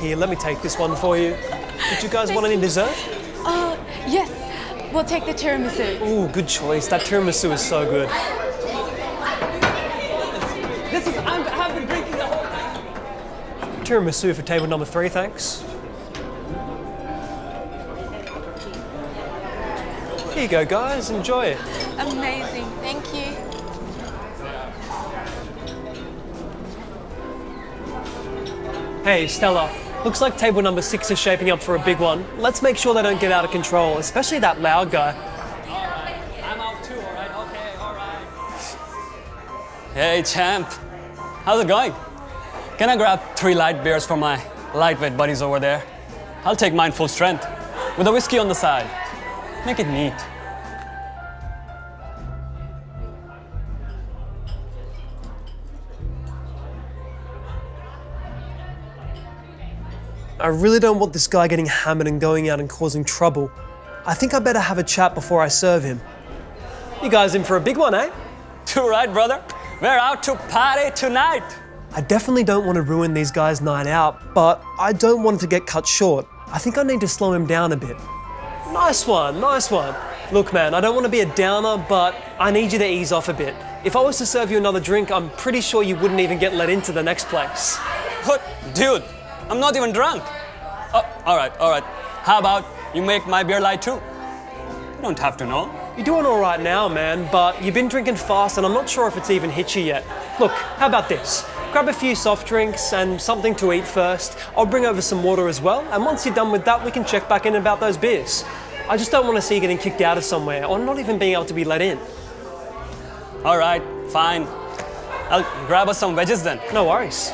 Here, let me take this one for you. Did you guys want any dessert? Uh, yes. We'll take the tiramisu. Ooh, good choice. That tiramisu is so good. This is, I'm, I've been drinking the whole night. Tiramisu for table number three, thanks. Here you go, guys. Enjoy it. Amazing. Thank you. Hey, Stella. Looks like table number six is shaping up for a big one. Let's make sure they don't get out of control, especially that loud guy. Alright, I'm out too, all right? Okay, all right. Hey, champ. How's it going? Can I grab three light beers for my lightweight buddies over there? I'll take mine full strength, with a whiskey on the side. Make it neat. I really don't want this guy getting hammered and going out and causing trouble. I think I better have a chat before I serve him. You guys in for a big one, eh? Too right, brother. We're out to party tonight. I definitely don't want to ruin these guys' night out, but I don't want it to get cut short. I think I need to slow him down a bit. Nice one, nice one. Look, man, I don't want to be a downer, but I need you to ease off a bit. If I was to serve you another drink, I'm pretty sure you wouldn't even get let into the next place. What? Dude, I'm not even drunk. Oh, all right, all right. How about you make my beer light too? You don't have to know. You're doing all right now, man, but you've been drinking fast and I'm not sure if it's even hit you yet. Look, how about this? Grab a few soft drinks and something to eat first. I'll bring over some water as well, and once you're done with that, we can check back in about those beers. I just don't want to see you getting kicked out of somewhere or not even being able to be let in. All right, fine. I'll grab us some wedges then. No worries.